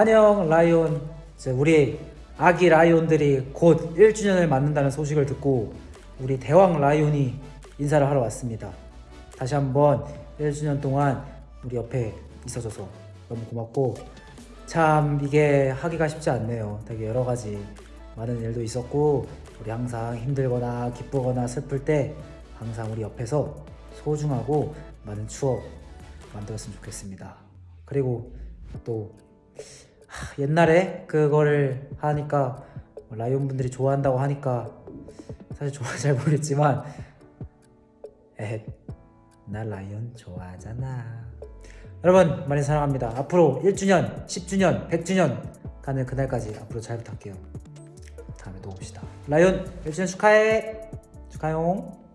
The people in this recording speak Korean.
안녕 라이온. 우리 아기 라이온들이 곧 1주년을 맞는다는 소식을 듣고 우리 대왕 라이온이 인사를 하러 왔습니다. 다시 한번 1주년 동안 우리 옆에 있어줘서 너무 고맙고 참 이게 하기가 쉽지 않네요. 되게 여러 가지 많은 일도 있었고 우리 항상 힘들거나 기쁘거나 슬플 때 항상 우리 옆에서 소중하고 많은 추억 만들었으면 좋겠습니다. 그리고 또 하, 옛날에 그거를 하니까 라이온 분들이 좋아한다고 하니까 사실 좋아하지 잘 모르겠지만 에헷 나 라이온 좋아하잖아. 여러분 많이 사랑합니다. 앞으로 1주년 10주년 100주년 가는 그날까지 앞으로 잘 부탁해요. 다음에 또 봅시다. 라이온 1주년 축하해. 축하용